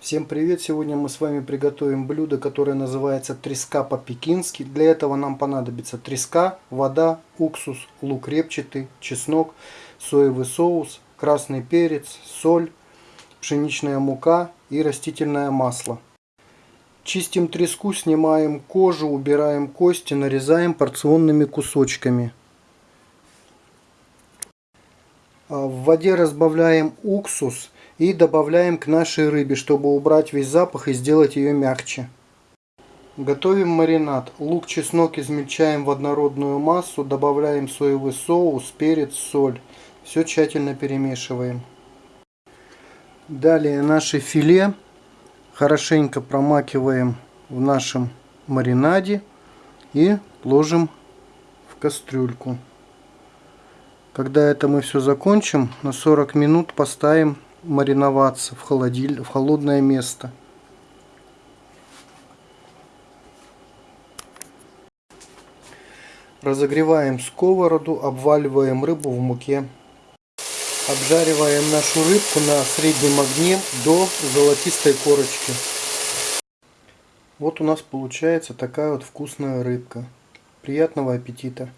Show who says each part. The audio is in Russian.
Speaker 1: Всем привет! Сегодня мы с вами приготовим блюдо, которое называется треска по-пекински. Для этого нам понадобится треска, вода, уксус, лук репчатый, чеснок, соевый соус, красный перец, соль, пшеничная мука и растительное масло. Чистим треску, снимаем кожу, убираем кости, нарезаем порционными кусочками. А в воде разбавляем уксус и добавляем к нашей рыбе, чтобы убрать весь запах и сделать ее мягче. Готовим маринад. Лук, чеснок измельчаем в однородную массу, добавляем соевый соус, перец, соль. Все тщательно перемешиваем. Далее наше филе хорошенько промакиваем в нашем маринаде и ложим в кастрюльку. Когда это мы все закончим, на 40 минут поставим мариноваться в, холодиль... в холодное место. Разогреваем сковороду, обваливаем рыбу в муке. Обжариваем нашу рыбку на среднем огне до золотистой корочки. Вот у нас получается такая вот вкусная рыбка. Приятного аппетита!